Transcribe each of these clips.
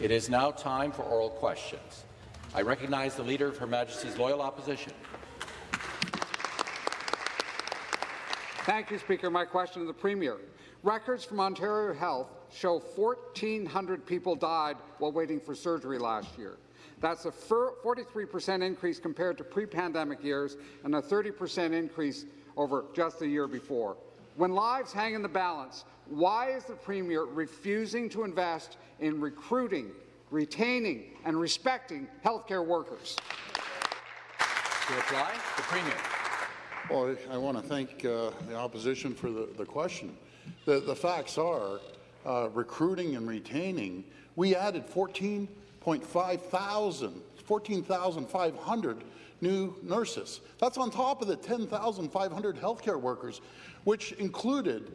It is now time for oral questions. I recognize the Leader of Her Majesty's Loyal Opposition. Thank you, Speaker. My question to the Premier. Records from Ontario Health show 1,400 people died while waiting for surgery last year. That's a 43% increase compared to pre-pandemic years and a 30% increase over just the year before. When lives hang in the balance, why is the Premier refusing to invest in recruiting, retaining and respecting healthcare workers? To reply, the Premier. Well, I want to thank uh, the opposition for the, the question. The, the facts are, uh, recruiting and retaining, we added 14.5 thousand, 14,500 new nurses. That's on top of the 10,500 healthcare workers, which included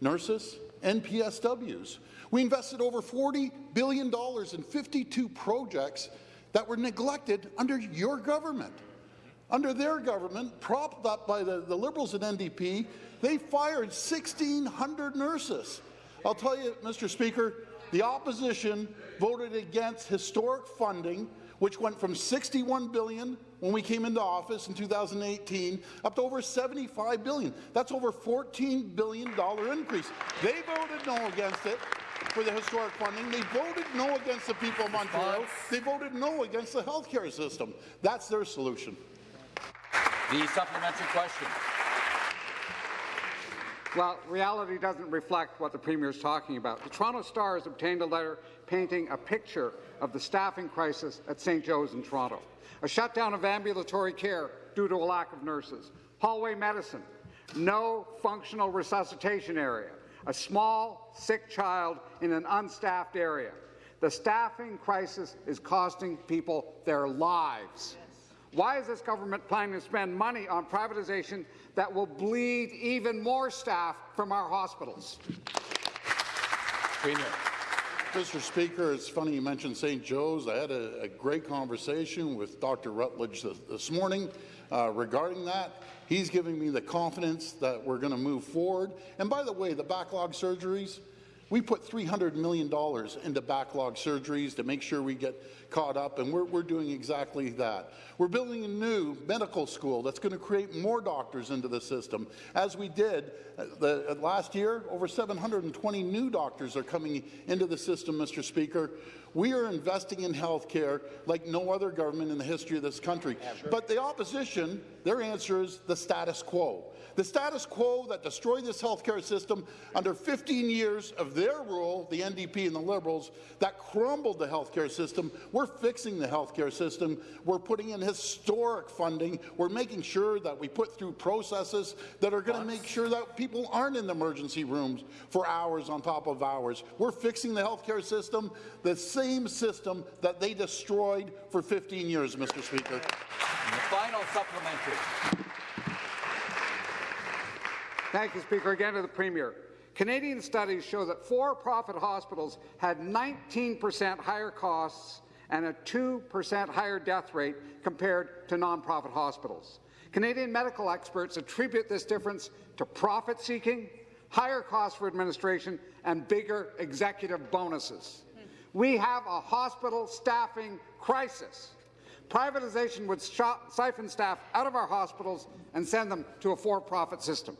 nurses and PSWs. We invested over $40 billion in 52 projects that were neglected under your government. Under their government, propped up by the, the Liberals and NDP, they fired 1,600 nurses. I'll tell you, Mr. Speaker, the opposition voted against historic funding, which went from 61 billion when we came into office in 2018 up to over 75 billion. That's over 14 billion dollar increase. They voted no against it for the historic funding. They voted no against the people of Ontario. They voted no against the health care system. That's their solution. The supplementary question. Well, reality doesn't reflect what the Premier is talking about. The Toronto Star has obtained a letter painting a picture of the staffing crisis at St. Joe's in Toronto. A shutdown of ambulatory care due to a lack of nurses. Hallway medicine. No functional resuscitation area. A small, sick child in an unstaffed area. The staffing crisis is costing people their lives. Why is this government planning to spend money on privatization that will bleed even more staff from our hospitals? Premier. Mr. Speaker, it's funny you mentioned St. Joe's. I had a, a great conversation with Dr. Rutledge this, this morning uh, regarding that. He's giving me the confidence that we're going to move forward. And by the way, the backlog surgeries, we put $300 million into backlog surgeries to make sure we get caught up, and we're, we're doing exactly that. We're building a new medical school that's going to create more doctors into the system. As we did uh, the, uh, last year, over 720 new doctors are coming into the system, Mr. Speaker. We are investing in health care like no other government in the history of this country. But the opposition, their answer is the status quo. The status quo that destroyed this healthcare system under 15 years of their rule, the NDP and the Liberals, that crumbled the healthcare system. We're fixing the healthcare system. We're putting in historic funding. We're making sure that we put through processes that are going to make sure that people aren't in the emergency rooms for hours on top of hours. We're fixing the healthcare system, the same system that they destroyed for 15 years, Mr. Speaker. The final supplementary. Thank you, Speaker. Again to the Premier. Canadian studies show that for-profit hospitals had 19% higher costs and a 2% higher death rate compared to nonprofit hospitals. Canadian medical experts attribute this difference to profit-seeking, higher costs for administration, and bigger executive bonuses. We have a hospital staffing crisis. Privatization would siphon staff out of our hospitals and send them to a for-profit system.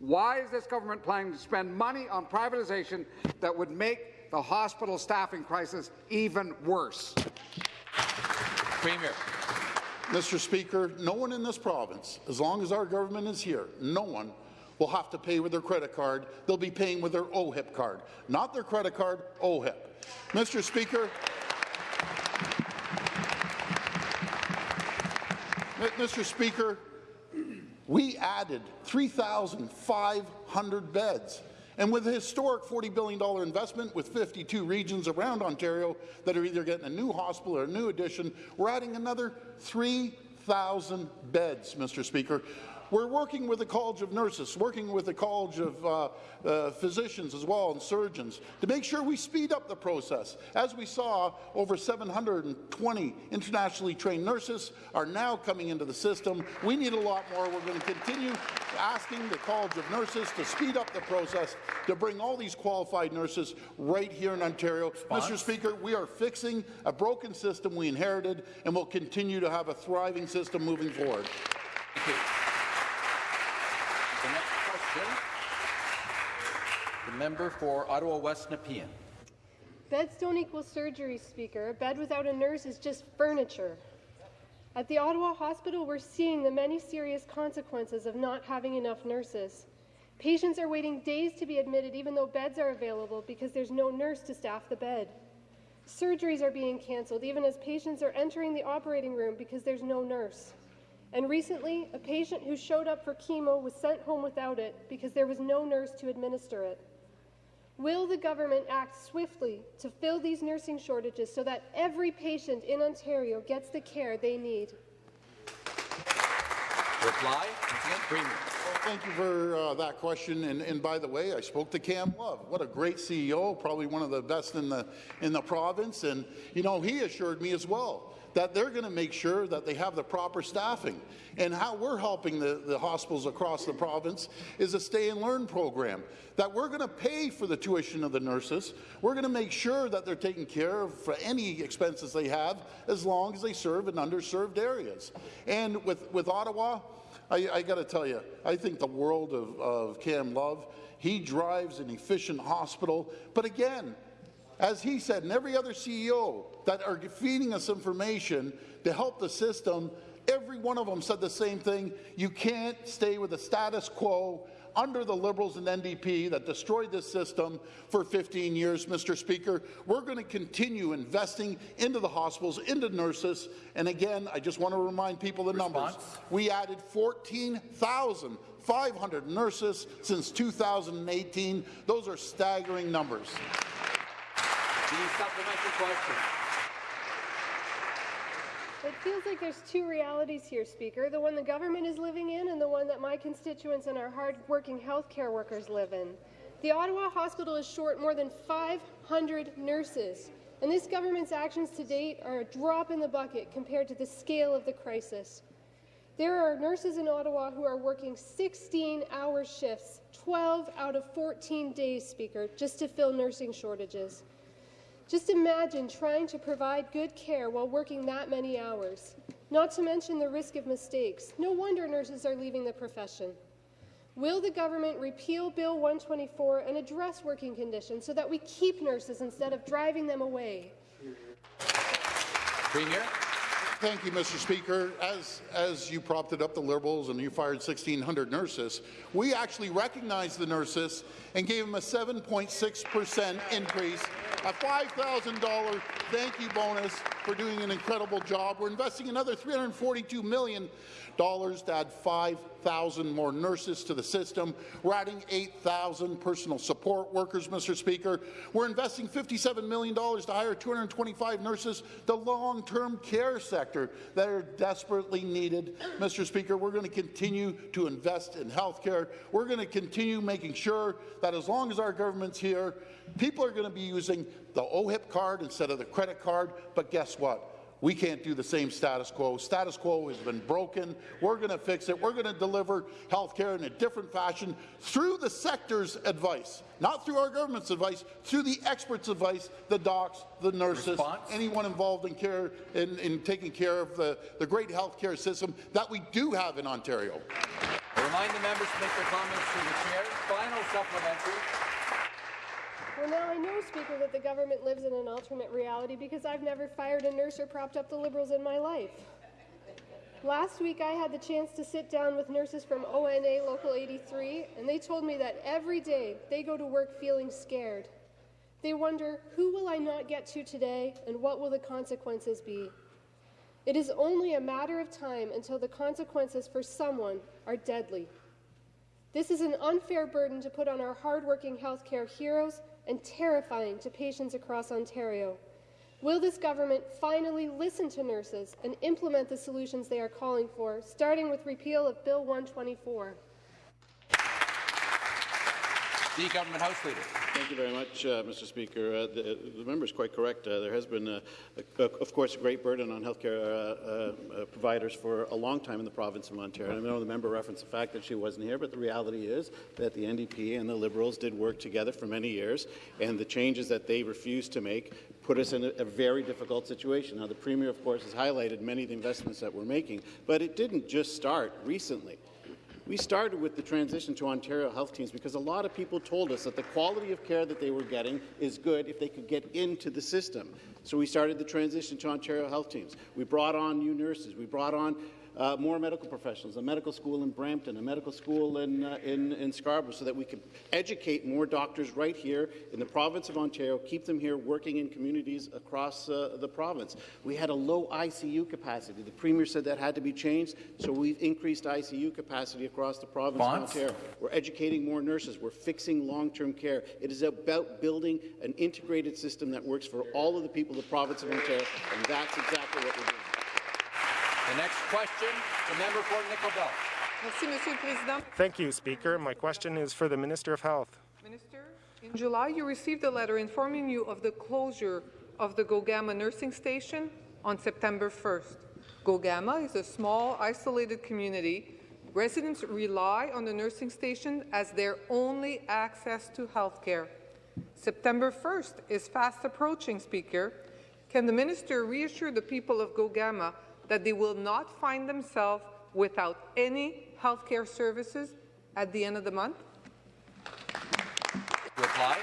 Why is this government planning to spend money on privatization that would make the hospital staffing crisis even worse? Premier. Mr. Speaker, no one in this province, as long as our government is here, no one will have to pay with their credit card. They'll be paying with their OHIP card, not their credit card, OHIP. Mr. Speaker, Mr. Speaker, we added 3,500 beds. And with a historic $40 billion investment with 52 regions around Ontario that are either getting a new hospital or a new addition, we're adding another 3,000 beds, Mr. Speaker. We're working with the College of Nurses, working with the College of uh, uh, Physicians as well and surgeons to make sure we speed up the process. As we saw, over 720 internationally trained nurses are now coming into the system. We need a lot more. We're going to continue asking the College of Nurses to speed up the process to bring all these qualified nurses right here in Ontario. Response? Mr. Speaker, we are fixing a broken system we inherited and will continue to have a thriving system moving forward. Thank you. The next question, the member for Ottawa West Nepean. Beds don't equal surgery, Speaker. A bed without a nurse is just furniture. At the Ottawa Hospital, we're seeing the many serious consequences of not having enough nurses. Patients are waiting days to be admitted even though beds are available because there's no nurse to staff the bed. Surgeries are being cancelled even as patients are entering the operating room because there's no nurse. And recently, a patient who showed up for chemo was sent home without it because there was no nurse to administer it. Will the government act swiftly to fill these nursing shortages so that every patient in Ontario gets the care they need? Reply, Premier. Well, Thank you for uh, that question. And, and by the way, I spoke to Cam Love. What a great CEO, probably one of the best in the in the province. And you know, he assured me as well that they're going to make sure that they have the proper staffing. And how we're helping the, the hospitals across the province is a stay and learn program that we're going to pay for the tuition of the nurses. We're going to make sure that they're taken care of for any expenses they have as long as they serve in underserved areas. And with, with Ottawa, I, I got to tell you, I think the world of, of Cam Love. He drives an efficient hospital. But again, as he said, and every other CEO that are feeding us information to help the system, every one of them said the same thing. You can't stay with the status quo under the Liberals and NDP that destroyed this system for 15 years, Mr. Speaker. We're going to continue investing into the hospitals, into nurses. And again, I just want to remind people the numbers. We added 14,500 nurses since 2018. Those are staggering numbers. The supplementary question. It feels like there's two realities here, Speaker the one the government is living in and the one that my constituents and our hard-working healthcare workers live in. The Ottawa Hospital is short more than 500 nurses, and this government's actions to date are a drop in the bucket compared to the scale of the crisis. There are nurses in Ottawa who are working 16-hour shifts, 12 out of 14 days, Speaker, just to fill nursing shortages. Just imagine trying to provide good care while working that many hours. Not to mention the risk of mistakes. No wonder nurses are leaving the profession. Will the government repeal Bill 124 and address working conditions so that we keep nurses instead of driving them away? Premier. Thank you, Mr. Speaker. As, as you propped up the Liberals and you fired 1,600 nurses, we actually recognized the nurses and gave them a 7.6 percent increase, a $5,000 thank you bonus for doing an incredible job. We're investing another $342 million to add 5,000 more nurses to the system. We're adding 8,000 personal support workers, Mr. Speaker. We're investing $57 million to hire 225 nurses, the long-term care sector that are desperately needed. Mr. Speaker, we're going to continue to invest in health care. We're going to continue making sure that as long as our government's here, people are going to be using the OHIP card instead of the credit card. But guess what? We can't do the same status quo. Status quo has been broken. We're going to fix it. We're going to deliver health care in a different fashion through the sector's advice, not through our government's advice, through the experts' advice, the docs, the nurses, Response? anyone involved in care in, in taking care of the, the great health care system that we do have in Ontario. I remind the members to make their comments through the chair. Final supplementary. Well, now I know, Speaker, that the government lives in an alternate reality because I've never fired a nurse or propped up the Liberals in my life. Last week, I had the chance to sit down with nurses from ONA Local 83, and they told me that every day they go to work feeling scared. They wonder, who will I not get to today, and what will the consequences be? It is only a matter of time until the consequences for someone are deadly. This is an unfair burden to put on our hardworking healthcare heroes and terrifying to patients across Ontario. Will this government finally listen to nurses and implement the solutions they are calling for, starting with repeal of Bill 124? The Government House Leader. Thank you very much, uh, Mr. Speaker. Uh, the, the member is quite correct. Uh, there has been, uh, a, of course, a great burden on healthcare uh, uh, providers for a long time in the province of Ontario. I know the member referenced the fact that she wasn't here, but the reality is that the NDP and the Liberals did work together for many years, and the changes that they refused to make put us in a, a very difficult situation. Now, the Premier, of course, has highlighted many of the investments that we're making, but it didn't just start recently. We started with the transition to Ontario health teams because a lot of people told us that the quality of care that they were getting is good if they could get into the system. So we started the transition to Ontario health teams. We brought on new nurses. We brought on uh, more medical professionals, a medical school in Brampton, a medical school in, uh, in, in Scarborough, so that we could educate more doctors right here in the province of Ontario, keep them here working in communities across uh, the province. We had a low ICU capacity. The Premier said that had to be changed, so we've increased ICU capacity across the province Bonds? of Ontario. We're educating more nurses. We're fixing long-term care. It is about building an integrated system that works for all of the people of the province of Ontario, and that's exactly what we're doing. The next question, the member for Nickel Belt. Merci, Monsieur le Président. Thank you, Speaker. My question is for the Minister of Health. Minister, in July, you received a letter informing you of the closure of the Gogama nursing station on September 1st. Gogama is a small, isolated community. Residents rely on the nursing station as their only access to health care. September 1st is fast approaching, Speaker. Can the minister reassure the people of Gogama that they will not find themselves without any health care services at the end of the month? To reply,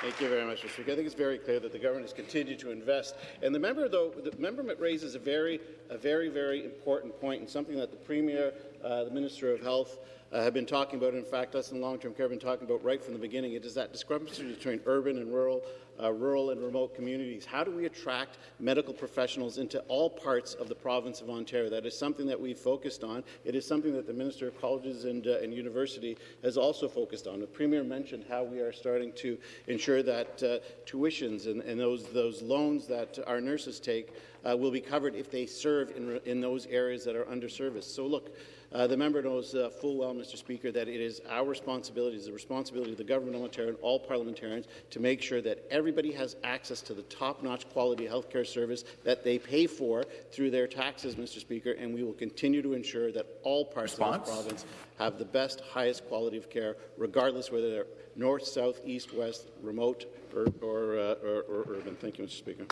Thank you very much, Mr. Speaker. I think it's very clear that the government has continued to invest. And the member, though, the member raises a very, a very, very important point and something that the Premier, uh, the Minister of Health, uh, have been talking about. In fact, us in long-term care have been talking about right from the beginning. It is that discrepancy between urban and rural, uh, rural and remote communities. How do we attract medical professionals into all parts of the province of Ontario? That is something that we've focused on. It is something that the Minister of Colleges and, uh, and University has also focused on. The Premier mentioned how we are starting to ensure that uh, tuitions and, and those, those loans that our nurses take uh, will be covered if they serve in, in those areas that are underserviced. So look, uh, the member knows uh, full well, Mr. Speaker, that it is our responsibility, it is the responsibility of the government of Ontario and all parliamentarians to make sure that everybody has access to the top-notch quality health care service that they pay for through their taxes, Mr. Speaker, and we will continue to ensure that all parts Response? of this province have the best, highest quality of care, regardless whether they're north, south, east, west, remote, or, or, uh, or, or urban. Thank you, Mr. Speaker.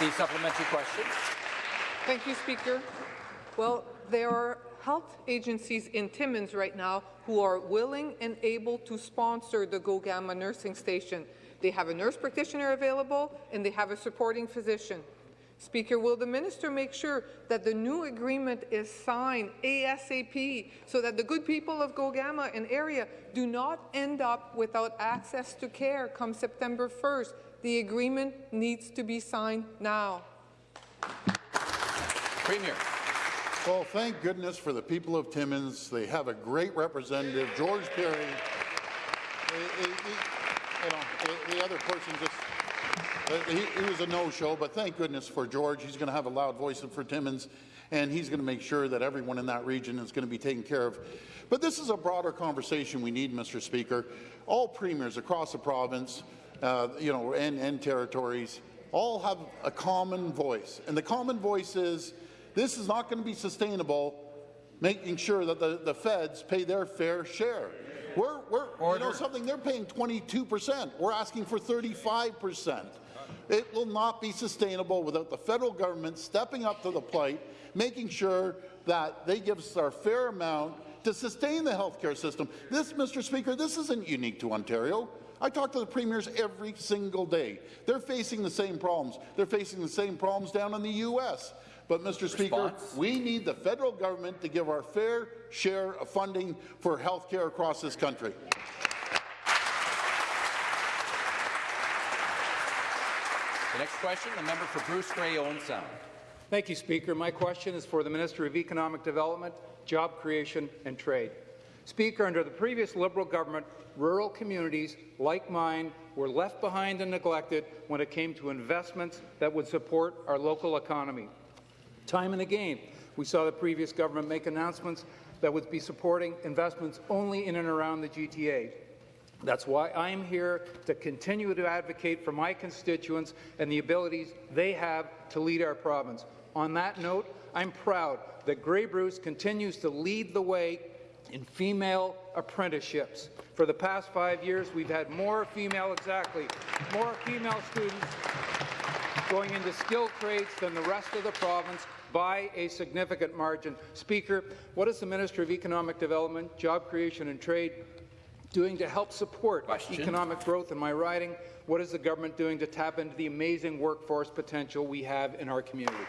The supplementary question. Thank you, Speaker. Well, there are health agencies in Timmins right now who are willing and able to sponsor the Gogama nursing station. They have a nurse practitioner available and they have a supporting physician. Speaker, will the minister make sure that the new agreement is signed ASAP so that the good people of Gogama and area do not end up without access to care come September 1st? The agreement needs to be signed now. Premier. Well, thank goodness for the people of Timmins. They have a great representative, George Pirie. He- he- you know, the- the other person just, uh, he, he was a no-show, but thank goodness for George. He's going to have a loud voice for Timmins, and he's going to make sure that everyone in that region is going to be taken care of. But this is a broader conversation we need, Mr. Speaker. All premiers across the province, uh, you know, and, and territories, all have a common voice, and the common voice is this is not going to be sustainable, making sure that the, the feds pay their fair share. We're, we're you know something, they're paying 22%. We're asking for 35%. It will not be sustainable without the federal government stepping up to the plate, making sure that they give us our fair amount to sustain the healthcare system. This, Mr. Speaker, this isn't unique to Ontario. I talk to the premiers every single day. They're facing the same problems. They're facing the same problems down in the U.S. But, Mr. Speaker, we need the federal government to give our fair share of funding for health care across this country. The next question, the member for Bruce Grey, Owen Sound. Thank you, Speaker. My question is for the Minister of Economic Development, Job Creation and Trade. Speaker, under the previous Liberal government, rural communities like mine were left behind and neglected when it came to investments that would support our local economy. Time and again, we saw the previous government make announcements that would be supporting investments only in and around the GTA. That's why I'm here to continue to advocate for my constituents and the abilities they have to lead our province. On that note, I'm proud that Grey Bruce continues to lead the way in female apprenticeships. For the past five years, we've had more female, exactly, more female students going into skilled trades than the rest of the province by a significant margin. Speaker, what is the Minister of Economic Development, Job Creation and Trade doing to help support Question. economic growth in my riding? What is the government doing to tap into the amazing workforce potential we have in our community?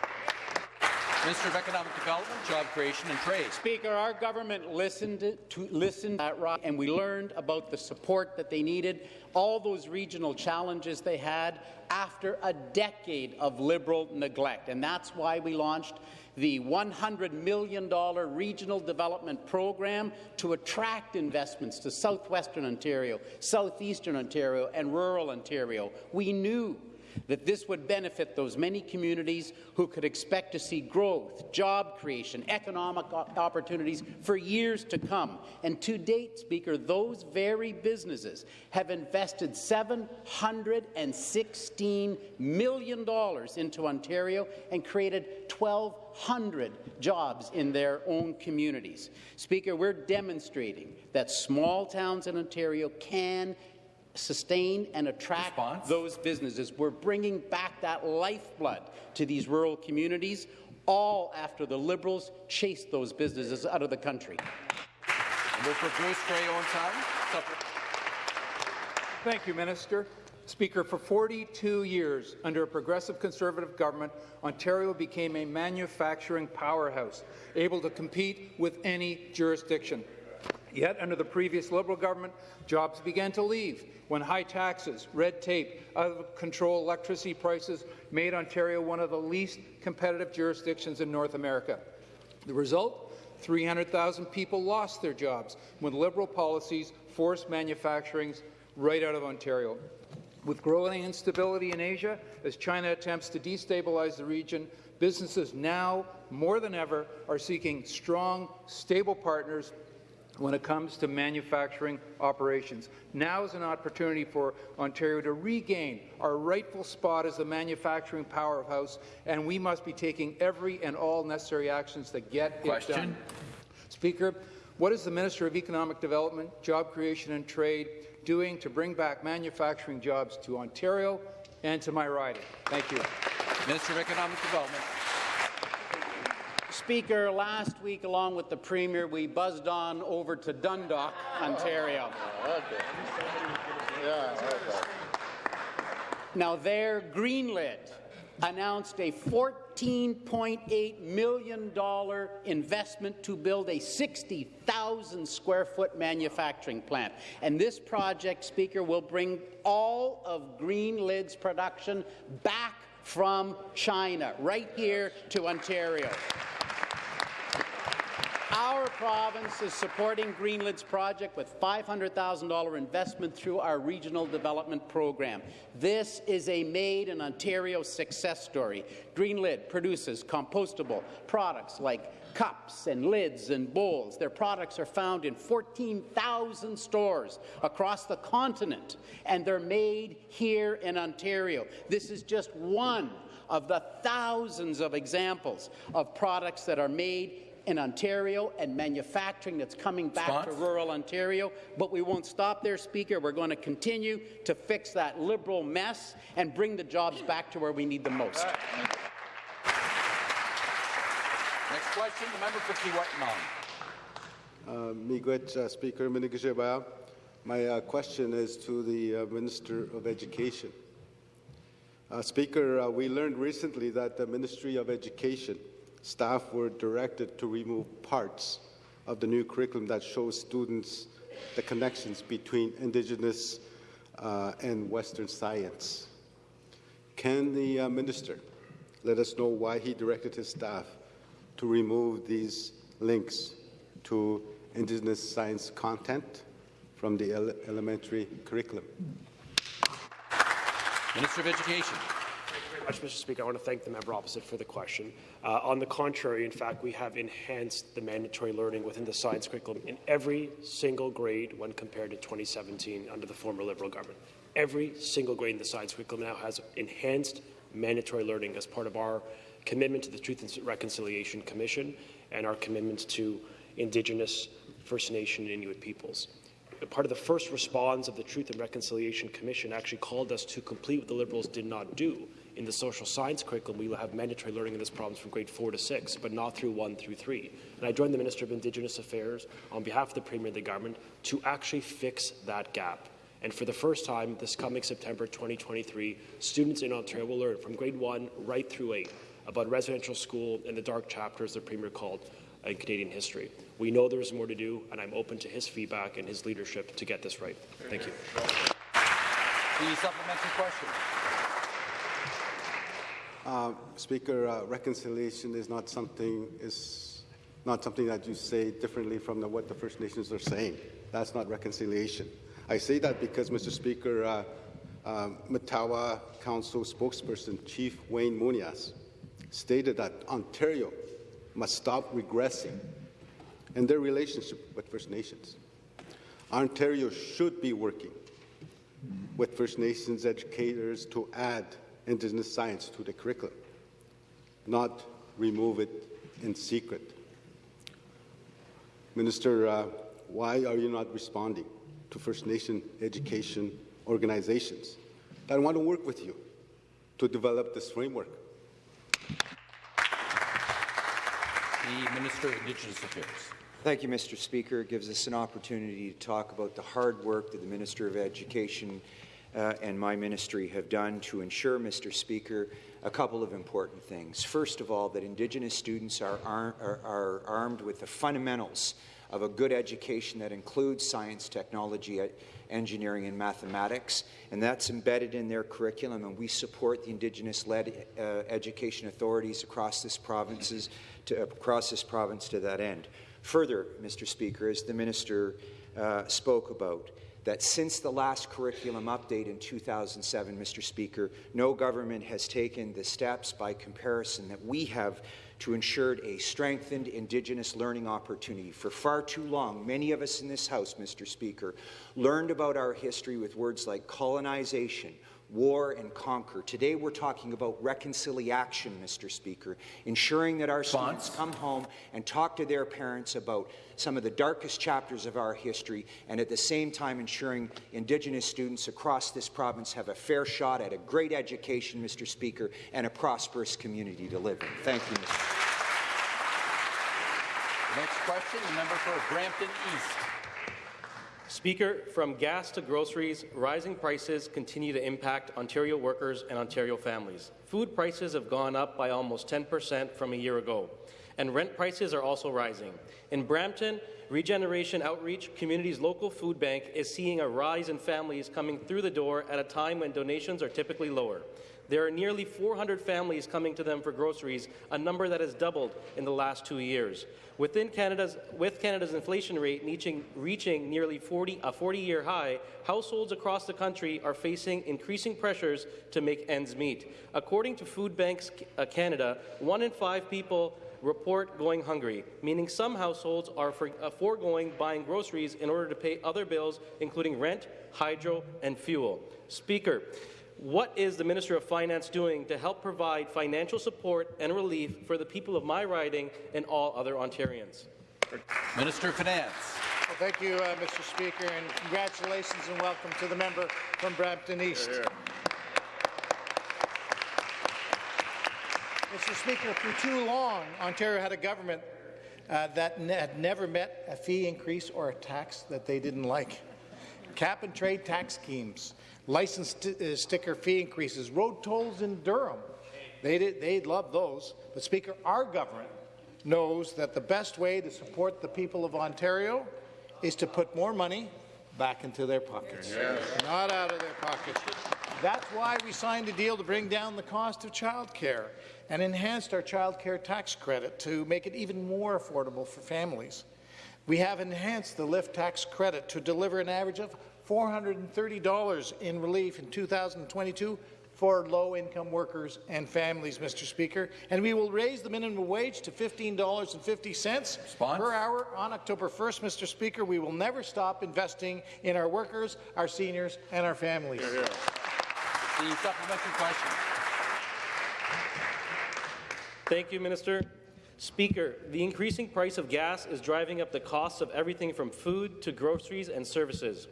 Minister of Economic Development, Job Creation and Trade. Speaker, our government listened to listened at Rock, and we learned about the support that they needed, all those regional challenges they had after a decade of Liberal neglect, and that's why we launched the $100 million regional development program to attract investments to southwestern Ontario, southeastern Ontario, and rural Ontario. We knew that this would benefit those many communities who could expect to see growth, job creation, economic opportunities for years to come. And to date, Speaker, those very businesses have invested $716 million into Ontario and created 1,200 jobs in their own communities. Speaker, we're demonstrating that small towns in Ontario can sustain and attract Response? those businesses. We're bringing back that lifeblood to these rural communities, all after the Liberals chased those businesses out of the country. Member for Bruce Grey, Owen Sound. Sup- Thank you, Minister. Speaker, for 42 years, under a progressive Conservative government, Ontario became a manufacturing powerhouse, able to compete with any jurisdiction. Yet, under the previous Liberal government, jobs began to leave when high taxes, red tape, out-of-control electricity prices made Ontario one of the least competitive jurisdictions in North America. The result? 300,000 people lost their jobs when Liberal policies forced manufacturing right out of Ontario. With growing instability in Asia, as China attempts to destabilize the region, businesses now, more than ever, are seeking strong, stable partners when it comes to manufacturing operations. Now is an opportunity for Ontario to regain our rightful spot as the manufacturing powerhouse, and we must be taking every and all necessary actions to get Question. it done. Speaker, what is the Minister of Economic Development, Job Creation and Trade doing to bring back manufacturing jobs to Ontario and to my riding? Thank you. Minister of Economic Development. Speaker, last week, along with the Premier, we buzzed on over to Dundalk, Ontario. Now there, GreenLid announced a $14.8 million investment to build a 60,000 square foot manufacturing plant. And this project, Speaker, will bring all of GreenLid's production back from China, right here to Ontario. Our province is supporting GreenLid's project with $500,000 investment through our regional development program. This is a made in Ontario success story. GreenLid produces compostable products like cups and lids and bowls. Their products are found in 14,000 stores across the continent, and they're made here in Ontario. This is just one of the thousands of examples of products that are made in Ontario and manufacturing that's coming back Response? to rural Ontario. But we won't stop there, Speaker. We're going to continue to fix that Liberal mess and bring the jobs back to where we need them most. Next question, the member for Kiiwetinoong. Uh, Miigwech, uh, Speaker Minigajibaya. My uh, question is to the uh, Minister of Education. Uh, Speaker, uh, we learned recently that the Ministry of Education staff were directed to remove parts of the new curriculum that shows students the connections between Indigenous uh, and Western science. Can the uh, Minister let us know why he directed his staff to remove these links to Indigenous science content from the ele- elementary curriculum? Minister of Education. Much, Mr. Speaker. I want to thank the member opposite for the question. Uh, on the contrary, in fact, we have enhanced the mandatory learning within the science curriculum in every single grade when compared to 2017 under the former Liberal government. Every single grade in the science curriculum now has enhanced mandatory learning as part of our commitment to the Truth and Reconciliation Commission and our commitment to Indigenous, First Nation, and Inuit peoples part of the first response of the Truth and Reconciliation Commission actually called us to complete what the Liberals did not do. In the social science curriculum, we will have mandatory learning in this province from grade 4 to 6, but not through 1 through 3. And I joined the Minister of Indigenous Affairs on behalf of the Premier and the government to actually fix that gap. And for the first time this coming September 2023, students in Ontario will learn from grade 1 right through 8 about residential school and the dark chapters the Premier called in Canadian history. We know there is more to do, and I'm open to his feedback and his leadership to get this right. Thank you. The supplementary question. Uh, Speaker, uh, reconciliation is not something is not something that you say differently from the, what the First Nations are saying. That's not reconciliation. I say that because, Mr. Speaker, uh, uh, Matawa Council spokesperson Chief Wayne Moonias stated that Ontario must stop regressing in their relationship with First Nations. Ontario should be working with First Nations educators to add Indigenous science to the curriculum, not remove it in secret. Minister, uh, why are you not responding to First Nation education organizations that want to work with you to develop this framework? The Minister of Indigenous Affairs. Thank you, Mr. Speaker. It gives us an opportunity to talk about the hard work that the Minister of Education uh, and my ministry have done to ensure, Mr. Speaker, a couple of important things. First of all, that Indigenous students are, ar are, are armed with the fundamentals of a good education that includes science, technology, engineering, and mathematics, and that's embedded in their curriculum, and we support the Indigenous-led uh, education authorities across this provinces to, across this province to that end. Further, Mr. Speaker, as the minister uh, spoke about, that since the last curriculum update in 2007, Mr. Speaker, no government has taken the steps by comparison that we have to ensure a strengthened Indigenous learning opportunity. For far too long, many of us in this House, Mr. Speaker, learned about our history with words like colonization, war and conquer. Today we're talking about reconciliation, Mr. Speaker, ensuring that our students come home and talk to their parents about some of the darkest chapters of our history, and at the same time ensuring Indigenous students across this province have a fair shot at a great education, Mr. Speaker, and a prosperous community to live in. Thank you, Mr. Speaker. Next question, the member for Brampton East. Speaker, from gas to groceries, rising prices continue to impact Ontario workers and Ontario families. Food prices have gone up by almost 10% from a year ago, and rent prices are also rising. In Brampton, Regeneration Outreach Community's local food bank is seeing a rise in families coming through the door at a time when donations are typically lower. There are nearly 400 families coming to them for groceries, a number that has doubled in the last two years. Within Canada's, with Canada's inflation rate reaching, reaching nearly 40, a 40-year high, households across the country are facing increasing pressures to make ends meet. According to Food Banks uh, Canada, one in five people report going hungry, meaning some households are for, uh, foregoing buying groceries in order to pay other bills, including rent, hydro, and fuel. Speaker, what is the Minister of Finance doing to help provide financial support and relief for the people of my riding and all other Ontarians? Minister of Finance. Well, thank you, uh, Mr. Speaker, and congratulations and welcome to the member from Brampton East. Here, here. Mr. Speaker, for too long, Ontario had a government uh, that ne had never met a fee increase or a tax that they didn't like. Cap and trade tax schemes, license uh, sticker fee increases, road tolls in Durham. They did, they love those. But Speaker, our government knows that the best way to support the people of Ontario is to put more money back into their pockets, yes. not out of their pockets. That's why we signed a deal to bring down the cost of childcare and enhanced our childcare tax credit to make it even more affordable for families. We have enhanced the lift tax credit to deliver an average of $430 in relief in 2022 for low-income workers and families, Mr. Speaker. And we will raise the minimum wage to $15.50 per hour on October 1st, Mr. Speaker. We will never stop investing in our workers, our seniors, and our families. The supplementary question. Thank you, Minister. Speaker, the increasing price of gas is driving up the costs of everything from food to groceries and services.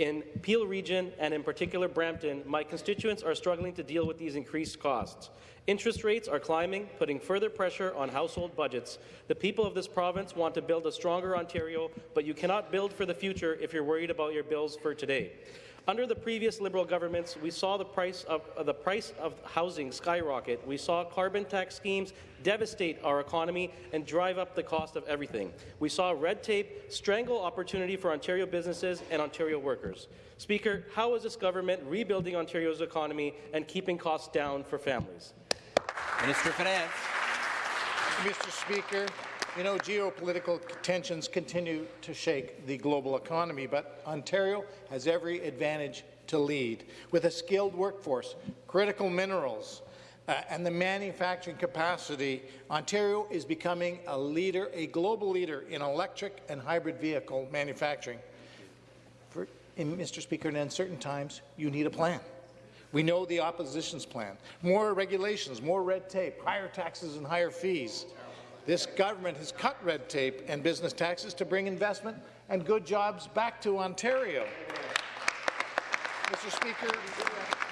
In Peel Region, and in particular Brampton, my constituents are struggling to deal with these increased costs. Interest rates are climbing, putting further pressure on household budgets. The people of this province want to build a stronger Ontario, but you cannot build for the future if you're worried about your bills for today. Under the previous Liberal governments, we saw the price of uh, the price of housing skyrocket. We saw carbon tax schemes devastate our economy and drive up the cost of everything. We saw red tape strangle opportunity for Ontario businesses and Ontario workers. Speaker, how is this government rebuilding Ontario's economy and keeping costs down for families? Minister of Finance. Mr. Speaker, you know, geopolitical tensions continue to shake the global economy, but Ontario has every advantage to lead. With a skilled workforce, critical minerals, uh, and the manufacturing capacity, Ontario is becoming a leader, a global leader in electric and hybrid vehicle manufacturing. For, in, Mr. Speaker, in uncertain times, you need a plan. We know the opposition's plan. More regulations, more red tape, higher taxes and higher fees. This government has cut red tape and business taxes to bring investment and good jobs back to Ontario. Mr. Speaker,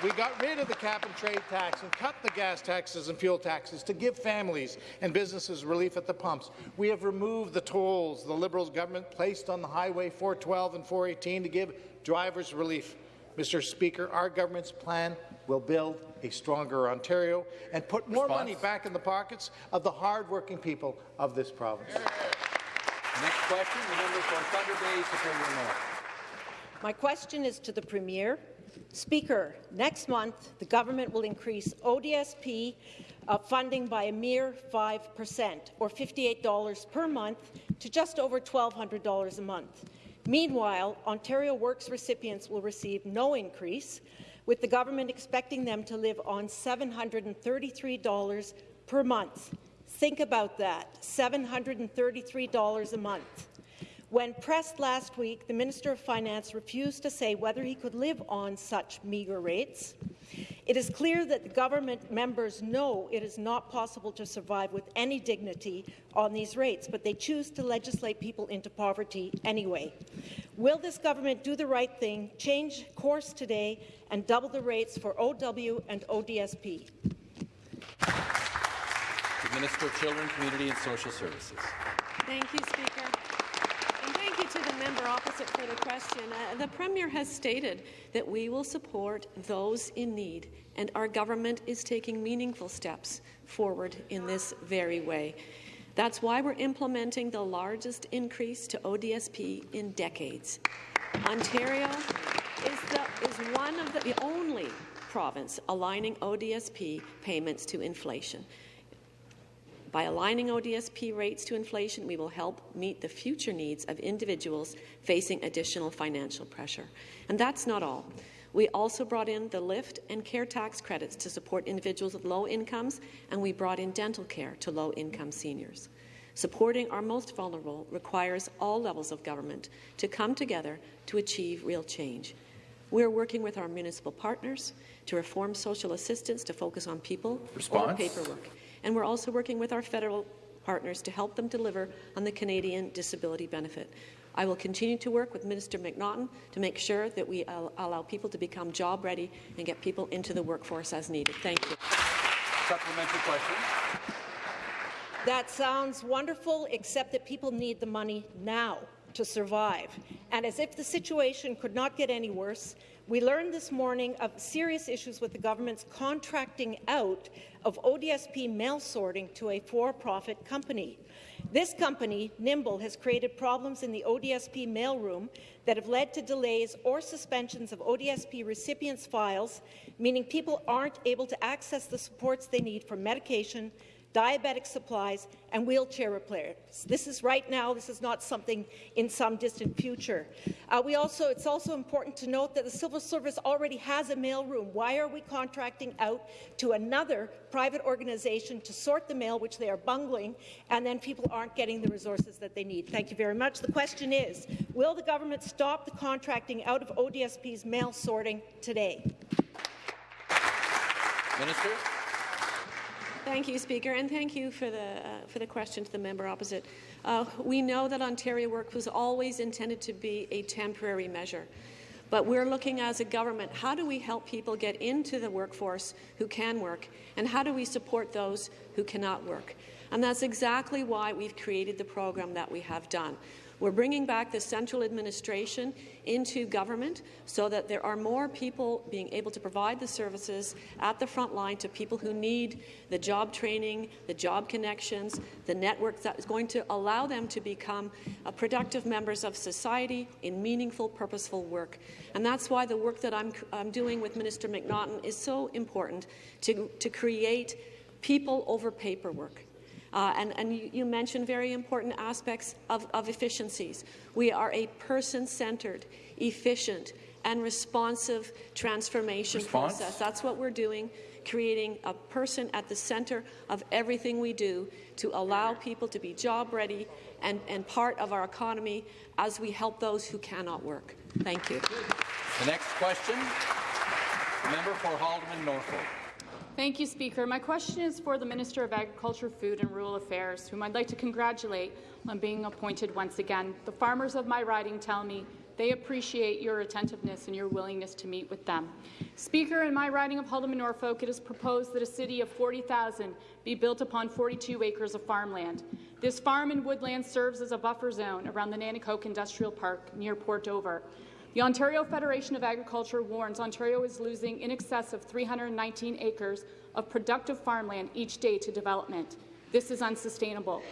we got rid of the cap-and-trade tax and cut the gas taxes and fuel taxes to give families and businesses relief at the pumps. We have removed the tolls the Liberals government placed on the Highway 412 and 418 to give drivers relief. Mr. Speaker, our government's plan will build a stronger Ontario and put more Response. money back in the pockets of the hard-working people of this province. Next question, the member for Thunder Bay, Superior North. My question is to the Premier. Speaker, next month the government will increase ODSP uh, funding by a mere 5%, or $58 per month, to just over $1,200 a month. Meanwhile, Ontario Works recipients will receive no increase, with the government expecting them to live on $733 per month. Think about that, $733 a month. When pressed last week, the Minister of Finance refused to say whether he could live on such meagre rates. It is clear that the government members know it is not possible to survive with any dignity on these rates, but they choose to legislate people into poverty anyway. Will this government do the right thing, change course today, and double the rates for OW and ODSP? The Minister of Children, Community and Social Services. Thank you, Speaker. And thank you to the member opposite for the question. Uh, the Premier has stated that we will support those in need, and our government is taking meaningful steps forward in this very way. That's why we're implementing the largest increase to ODSP in decades. Ontario is, the, is one of the, the only province aligning ODSP payments to inflation. By aligning ODSP rates to inflation, we will help meet the future needs of individuals facing additional financial pressure. And that's not all. We also brought in the lift and care tax credits to support individuals with low incomes, and we brought in dental care to low-income seniors. Supporting our most vulnerable requires all levels of government to come together to achieve real change. We're working with our municipal partners to reform social assistance to focus on people Response. over paperwork. And we're also working with our federal partners to help them deliver on the Canadian disability benefit. I will continue to work with Minister McNaughton to make sure that we al allow people to become job ready and get people into the workforce as needed. Thank you. Supplementary question. That sounds wonderful, except that people need the money now to survive. And as if the situation could not get any worse, we learned this morning of serious issues with the government's contracting out of ODSP mail sorting to a for-profit company. This company, Nimble, has created problems in the ODSP mailroom that have led to delays or suspensions of ODSP recipients' files, meaning people aren't able to access the supports they need for medication, diabetic supplies, and wheelchair repairs. This is right now. This is not something in some distant future. Uh, we also, it's also important to note that the civil service already has a mailroom. Why are we contracting out to another private organization to sort the mail, which they are bungling, and then people aren't getting the resources that they need? Thank you very much. The question is, will the government stop the contracting out of ODSP's mail sorting today? Minister. Thank you, Speaker, and thank you for the, uh, for the question to the member opposite. Uh, we know that Ontario Work was always intended to be a temporary measure. But we're looking as a government, how do we help people get into the workforce who can work, and how do we support those who cannot work? And that's exactly why we've created the program that we have done. We're bringing back the central administration into government so that there are more people being able to provide the services at the front line to people who need the job training, the job connections, the network that is going to allow them to become uh, productive members of society in meaningful, purposeful work. And that's why the work that I'm, I'm doing with Minister McNaughton is so important to, to create people over paperwork. Uh, and, and you, you, mentioned very important aspects of, of efficiencies. We are a person-centered, efficient, and responsive transformation Response? process. That's what we're doing, creating a person at the centre of everything we do to allow people to be job-ready and, and part of our economy as we help those who cannot work. Thank you. The next question, member for Haldimand Norfolk. Thank you, Speaker. My question is for the Minister of Agriculture, Food and Rural Affairs, whom I'd like to congratulate on being appointed once again. The farmers of my riding tell me they appreciate your attentiveness and your willingness to meet with them. Speaker, in my riding of Haldimand Norfolk, it is proposed that a city of 40,000 be built upon 42 acres of farmland. This farm and woodland serves as a buffer zone around the Nanticoke Industrial Park near Port Dover. The Ontario Federation of Agriculture warns Ontario is losing in excess of 319 acres of productive farmland each day to development. This is unsustainable.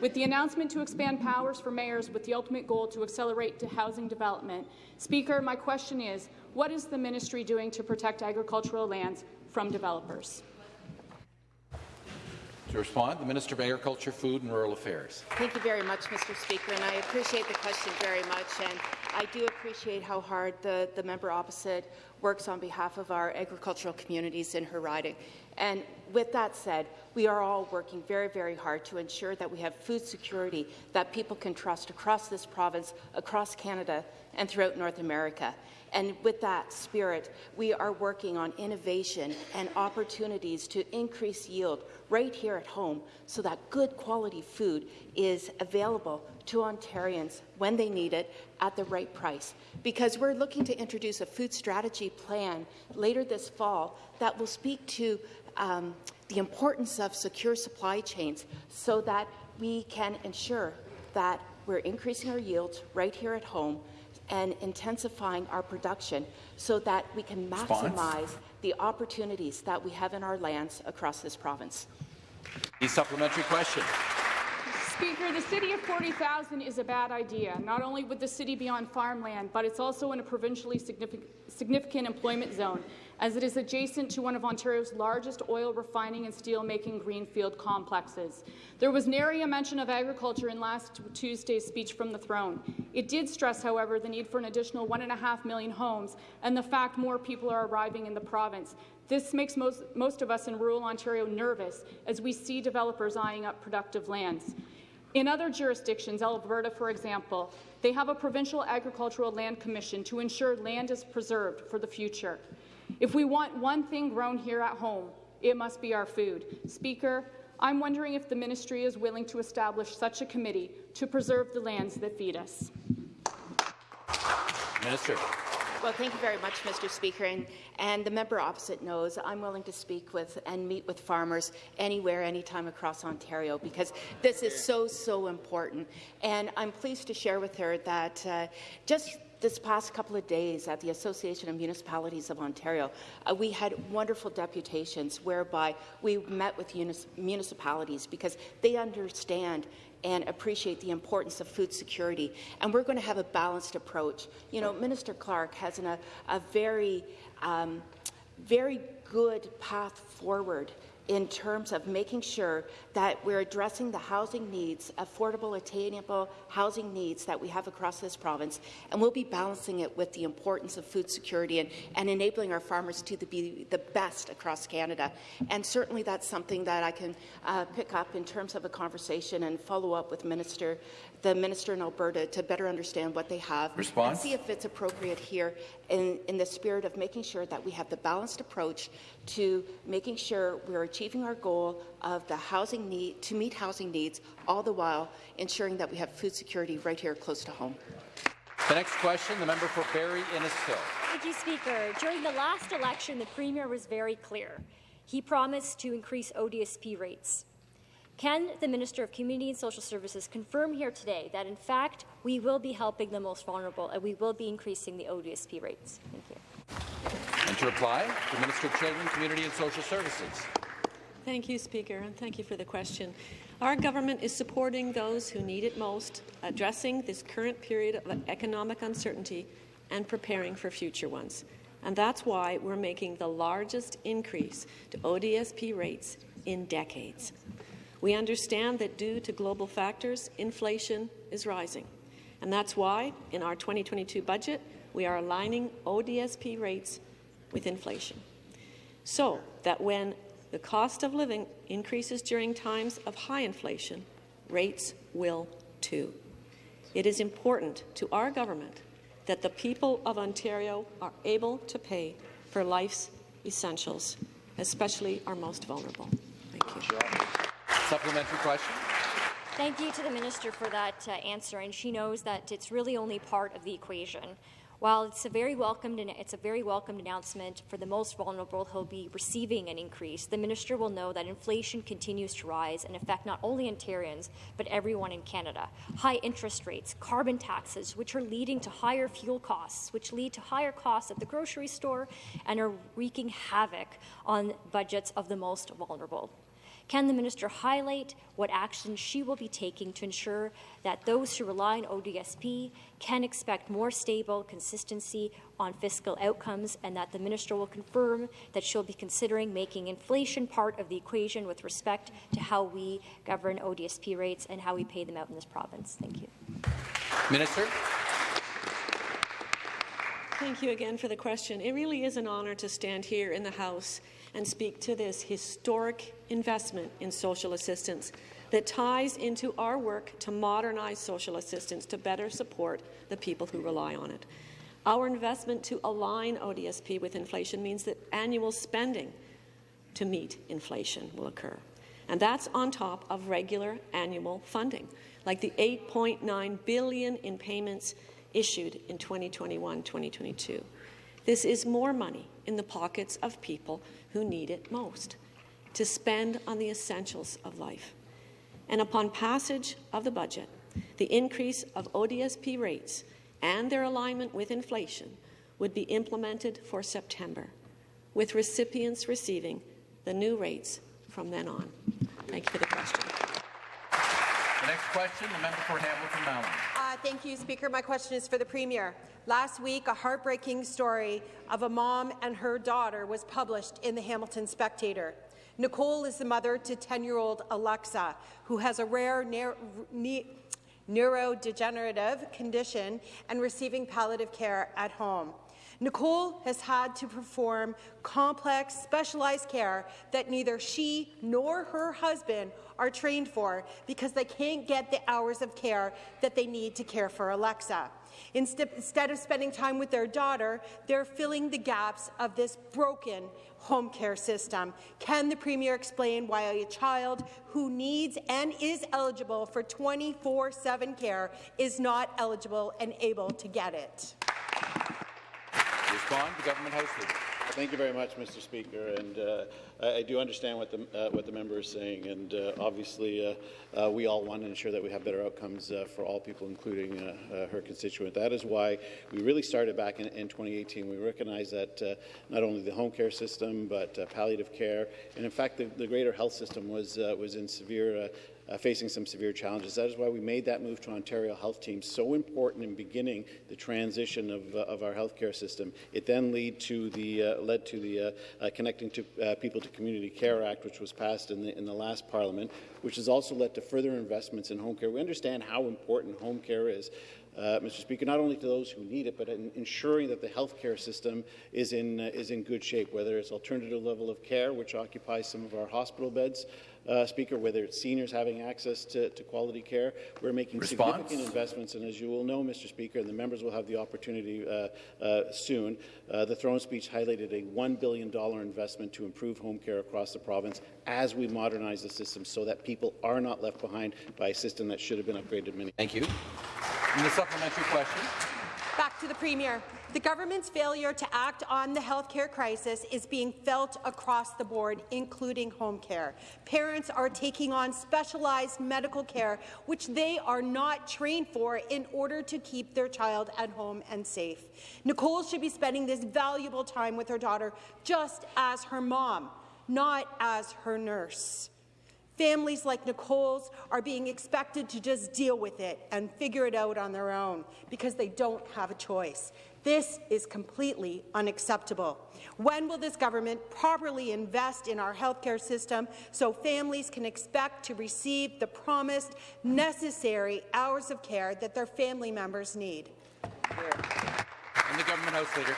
With the announcement to expand powers for mayors with the ultimate goal to accelerate to housing development, Speaker, my question is, what is the ministry doing to protect agricultural lands from developers? To respond, the Minister of Agriculture, Food and Rural Affairs. Thank you very much, Mr. Speaker, and I appreciate the question very much. And I do appreciate how hard the, the member opposite works on behalf of our agricultural communities in her riding. And with that said, we are all working very, very hard to ensure that we have food security that people can trust across this province, across Canada, and throughout North America. And with that spirit, we are working on innovation and opportunities to increase yield right here at home so that good quality food is available to Ontarians when they need it at the right price. Because we're looking to introduce a food strategy plan later this fall that will speak to um, the importance of secure supply chains so that we can ensure that we're increasing our yields right here at home and intensifying our production so that we can maximize Response? the opportunities that we have in our lands across this province. The supplementary question. Speaker, the city of 40,000 is a bad idea. Not only would the city be on farmland, but it's also in a provincially significant, employment zone as it is adjacent to one of Ontario's largest oil refining and steel-making greenfield complexes. There was nary a mention of agriculture in last Tuesday's speech from the throne. It did stress, however, the need for an additional one and a half million homes and the fact more people are arriving in the province. This makes most, most of us in rural Ontario nervous as we see developers eyeing up productive lands. In other jurisdictions, Alberta, for example, they have a provincial agricultural land commission to ensure land is preserved for the future. If we want one thing grown here at home, it must be our food. Speaker, I'm wondering if the ministry is willing to establish such a committee to preserve the lands that feed us. Minister. Well, thank you very much, Mr. Speaker. And, and, the member opposite knows I'm willing to speak with and meet with farmers anywhere, anytime across Ontario because this is so, so important. And I'm pleased to share with her that uh, just this past couple of days at the Association of Municipalities of Ontario, uh, we had wonderful deputations whereby we met with municipalities because they understand and appreciate the importance of food security. And we're going to have a balanced approach. You know, Minister Clark has an, a, a very, um, very good path forward in terms of making sure that we're addressing the housing needs, affordable, attainable housing needs that we have across this province, and we'll be balancing it with the importance of food security and, and enabling our farmers to be the best across Canada. And certainly that's something that I can uh, pick up in terms of a conversation and follow up with Minister the minister in Alberta to better understand what they have Response? and see if it's appropriate here in, in the spirit of making sure that we have the balanced approach to making sure we're achieving our goal of the housing need to meet housing needs, all the while ensuring that we have food security right here close to home. The next question, the member for Barrie Innisfil. Thank you, Speaker. During the last election, the Premier was very clear. He promised to increase ODSP rates. Can the Minister of Community and Social Services confirm here today that, in fact, we will be helping the most vulnerable and we will be increasing the ODSP rates? Thank you. And to reply, the Minister of Children, Community and Social Services. Thank you, Speaker, and thank you for the question. Our government is supporting those who need it most, addressing this current period of economic uncertainty and preparing for future ones. And that's why we're making the largest increase to ODSP rates in decades. We understand that due to global factors, inflation is rising. And that's why, in our 2022 budget, we are aligning ODSP rates with inflation. So that when the cost of living increases during times of high inflation, rates will too. It is important to our government that the people of Ontario are able to pay for life's essentials, especially our most vulnerable. Thank you. Supplementary question. Thank you to the minister for that uh, answer, and she knows that it's really only part of the equation. While it's a very welcomed it's a very welcomed announcement for the most vulnerable who'll be receiving an increase, the minister will know that inflation continues to rise and affect not only Ontarians but everyone in Canada. High interest rates, carbon taxes, which are leading to higher fuel costs, which lead to higher costs at the grocery store and are wreaking havoc on budgets of the most vulnerable. Can the minister highlight what actions she will be taking to ensure that those who rely on ODSP can expect more stable consistency on fiscal outcomes and that the minister will confirm that she'll be considering making inflation part of the equation with respect to how we govern ODSP rates and how we pay them out in this province? Thank you. Minister. Thank you again for the question. It really is an honour to stand here in the House and speak to this historic investment in social assistance that ties into our work to modernize social assistance to better support the people who rely on it. Our investment to align ODSP with inflation means that annual spending to meet inflation will occur. And that's on top of regular annual funding, like the 8.9 billion in payments issued in 2021-2022. This is more money in the pockets of people who need it most, to spend on the essentials of life. And upon passage of the budget, the increase of ODSP rates and their alignment with inflation would be implemented for September, with recipients receiving the new rates from then on. Thank you for the question. The next question, the member for Hamilton Mountain. Uh, thank you, Speaker. My question is for the Premier. Last week, a heartbreaking story of a mom and her daughter was published in the Hamilton Spectator. Nicole is the mother to 10-year-old Alexa, who has a rare neurodegenerative condition and receiving palliative care at home. Nicole has had to perform complex, specialized care that neither she nor her husband are trained for because they can't get the hours of care that they need to care for Alexa. Instead of spending time with their daughter, they're filling the gaps of this broken home care system. Can the Premier explain why a child who needs and is eligible for 24-7 care is not eligible and able to get it? Respond, the government house leader. Thank you very much, Mr. Speaker. And uh, I, I, do understand what the, uh, what the member is saying. And uh, obviously, uh, uh, we all want to ensure that we have better outcomes uh, for all people, including her constituent. That is why we really started back in, in 2018. We recognize that not only the home care system, but palliative care, and in fact, the, the greater health system was, was in severe uh, facing some severe challenges. That is why we made that move to Ontario Health Team so important in beginning the transition of, uh, of our healthcare system. It then lead to the, uh, led to the uh, uh, Connecting to, uh, People to Community Care Act, which was passed in the, in the last Parliament, which has also led to further investments in home care. We understand how important home care is uh, Mr. Speaker, not only to those who need it, but in ensuring that the healthcare system is in, uh, is in good shape, whether it's alternative level of care, which occupies some of our hospital beds, uh, Speaker, whether it's seniors having access to, to quality care. We're making Response? significant investments, and as you will know, Mr. Speaker, and the members will have the opportunity uh, uh, soon, uh, the throne speech highlighted a $1 billion investment to improve home care across the province as we modernize the system so that people are not left behind by a system that should have been upgraded many. Thank you. And the supplementary question. Back to the Premier. The government's failure to act on the healthcare crisis is being felt across the board, including home care. Parents are taking on specialized medical care, which they are not trained for in order to keep their child at home and safe. Nicole should be spending this valuable time with her daughter just as her mom, not as her nurse. Families like Nicole's are being expected to just deal with it and figure it out on their own because they don't have a choice. This is completely unacceptable. When will this government properly invest in our healthcare system so families can expect to receive the promised necessary hours of care that their family members need? And the government house leader.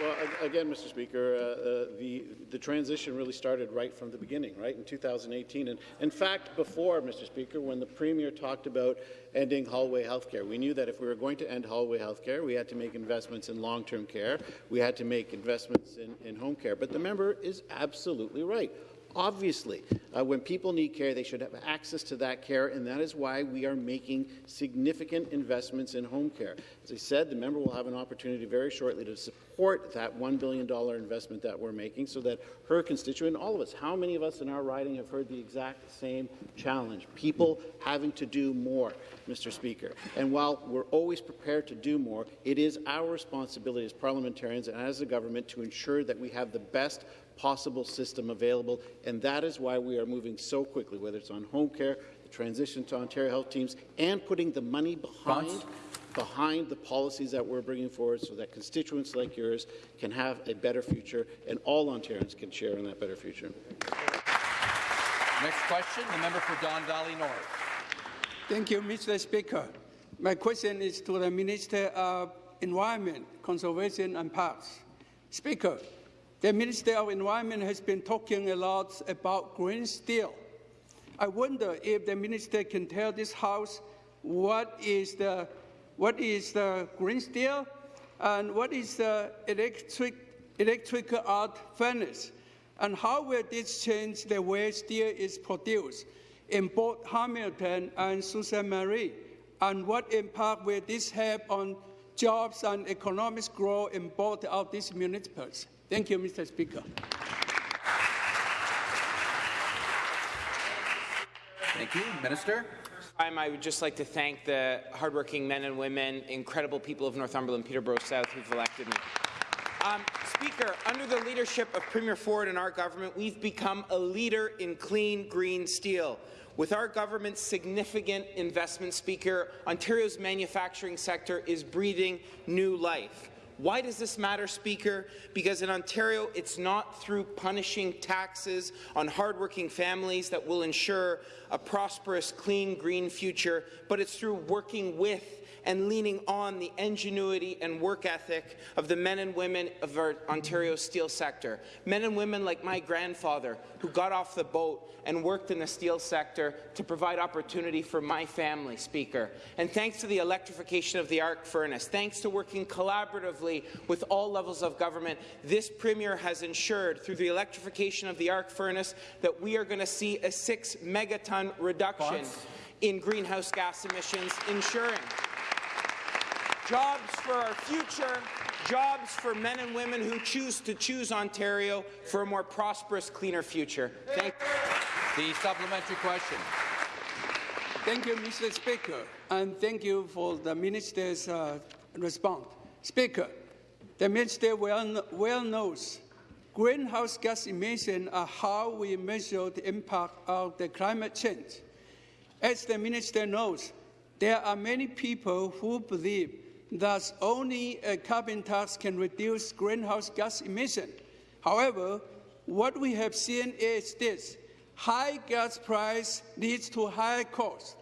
Well, again, Mr. Speaker, uh, uh, the, the transition really started right from the beginning, right, in 2018. And in fact, before, Mr. Speaker, when the Premier talked about ending hallway health care, we knew that if we were going to end hallway health care, we had to make investments in long-term care, we had to make investments in, in home care. But the member is absolutely right. Obviously, uh, when people need care, they should have access to that care, and that is why we are making significant investments in home care. As I said, the member will have an opportunity very shortly to support that $1 billion investment that we're making so that her constituent, all of us, how many of us in our riding have heard the exact same challenge? People having to do more, Mr. Speaker. And while we're always prepared to do more, it is our responsibility as parliamentarians and as a government to ensure that we have the best possible system available, and that is why we are moving so quickly, whether it's on home care, the transition to Ontario Health Teams, and putting the money behind, behind the policies that we're bringing forward so that constituents like yours can have a better future and all Ontarians can share in that better future. Next question, the member for Don Valley North. Thank you, Mr. Speaker. My question is to the Minister of Environment, Conservation and Parks. Speaker, the Minister of Environment has been talking a lot about green steel. I wonder if the minister can tell this House what is the, what is the green steel and what is the electric, electric arc furnace, and how will this change the way steel is produced in both Hamilton and Ste. Marie, and what impact will this have on jobs and economic growth in both of these municipalities? Thank you, Mr. Speaker. Thank you. Minister? I would just like to thank the hardworking men and women, incredible people of Northumberland, Peterborough South, who've elected me. Um, Speaker, under the leadership of Premier Ford and our government, we've become a leader in clean green steel. With our government's significant investment, Speaker, Ontario's manufacturing sector is breathing new life. Why does this matter, Speaker? Because in Ontario, it's not through punishing taxes on hardworking families that will ensure a prosperous, clean, green future, but it's through working with and leaning on the ingenuity and work ethic of the men and women of our Ontario steel sector. Men and women like my grandfather, who got off the boat and worked in the steel sector to provide opportunity for my family, Speaker. And thanks to the electrification of the arc furnace, thanks to working collaboratively with all levels of government, this Premier has ensured, through the electrification of the arc furnace, that we are going to see a six megaton reduction in greenhouse gas emissions, ensuring jobs for our future, jobs for men and women who choose to choose Ontario for a more prosperous, cleaner future. Thank you. The supplementary question. Thank you, Mr. Speaker, and thank you for the minister's uh, response. Speaker, the minister well, well knows greenhouse gas emissions are how we measure the impact of the climate change. As the minister knows, there are many people who believe that only a carbon tax can reduce greenhouse gas emission. However, what we have seen is this. High gas price leads to higher costs,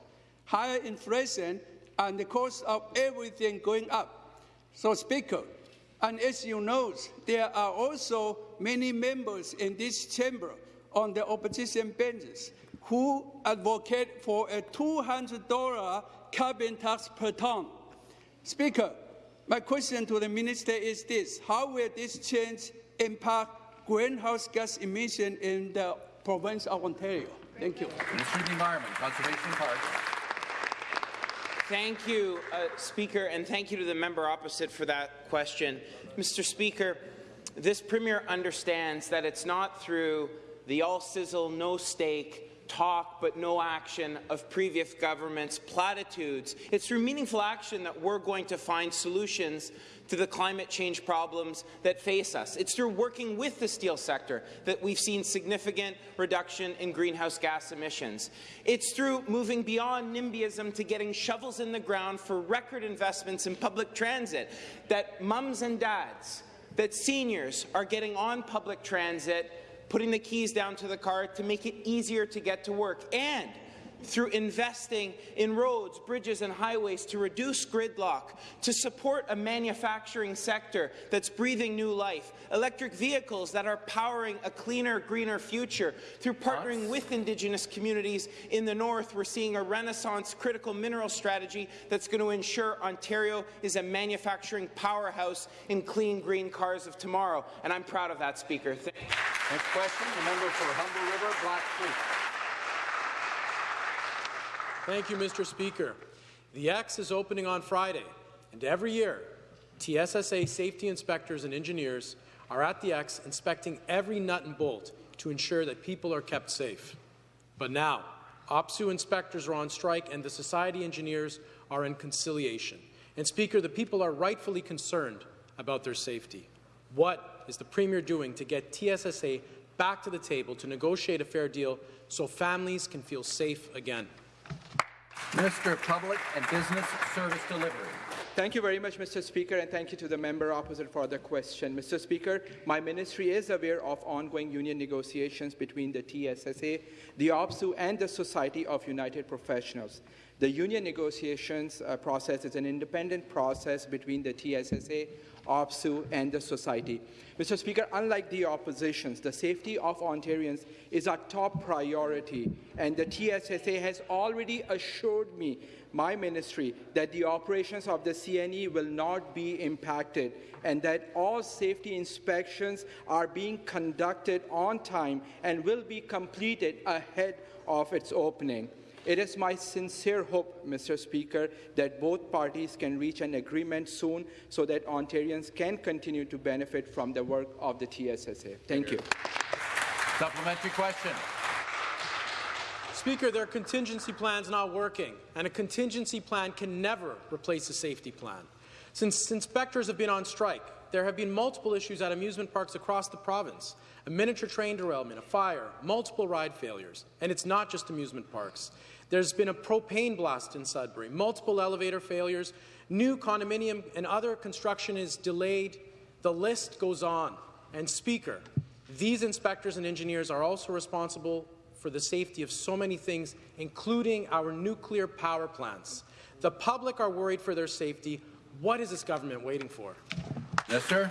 higher inflation, and the cost of everything going up. So, Speaker, and as you know, there are also many members in this chamber on the opposition benches who advocate for a $200 carbon tax per ton. Speaker, my question to the minister is this. How will this change impact greenhouse gas emission in the province of Ontario? Thank you. Minister of the Environment, Conservation Parks. Thank you, uh, Speaker, and thank you to the member opposite for that question. Mr. Speaker, this Premier understands that it's not through the all sizzle, no steak talk but no action of previous governments' platitudes. It's through meaningful action that we're going to find solutions to the climate change problems that face us. It's through working with the steel sector that we've seen significant reduction in greenhouse gas emissions. It's through moving beyond NIMBYism to getting shovels in the ground for record investments in public transit that mums and dads, that seniors are getting on public transit putting the keys down to the car to make it easier to get to work, and through investing in roads, bridges and highways to reduce gridlock, to support a manufacturing sector that's breathing new life, electric vehicles that are powering a cleaner, greener future. Through partnering with Indigenous communities in the north, we're seeing a renaissance critical mineral strategy that's going to ensure Ontario is a manufacturing powerhouse in clean, green cars of tomorrow. And I'm proud of that, Speaker. Th Next question, the member for Humber River, Black Creek. Thank you, Mr. Speaker. The X is opening on Friday, and every year, TSSA safety inspectors and engineers are at the X inspecting every nut and bolt to ensure that people are kept safe. But now, OPSEU inspectors are on strike and the society engineers are in conciliation. And Speaker, the people are rightfully concerned about their safety. What is the Premier doing to get TSSA back to the table to negotiate a fair deal so families can feel safe again? Minister of Public and Business Service Delivery. Thank you very much, Mr. Speaker, and thank you to the member opposite for the question. Mr. Speaker, my ministry is aware of ongoing union negotiations between the TSSA, the OPSEU, and the Society of United Professionals. The union negotiations uh, process is an independent process between the TSSA, OPSEU, and the society. Mr. Speaker, unlike the oppositions, the safety of Ontarians is our top priority, and the TSSA has already assured me, my ministry, that the operations of the CNE will not be impacted and that all safety inspections are being conducted on time and will be completed ahead of its opening. It is my sincere hope, Mr. Speaker, that both parties can reach an agreement soon so that Ontarians can continue to benefit from the work of the TSSA. Thank you. Supplementary question. Speaker, there are contingency plans not working, and a contingency plan can never replace a safety plan. Since inspectors have been on strike, there have been multiple issues at amusement parks across the province. A miniature train derailment, a fire, multiple ride failures. And it's not just amusement parks. There's been a propane blast in Sudbury, multiple elevator failures, new condominium and other construction is delayed. The list goes on. And Speaker, these inspectors and engineers are also responsible for the safety of so many things, including our nuclear power plants. The public are worried for their safety. What is this government waiting for? Yes, sir.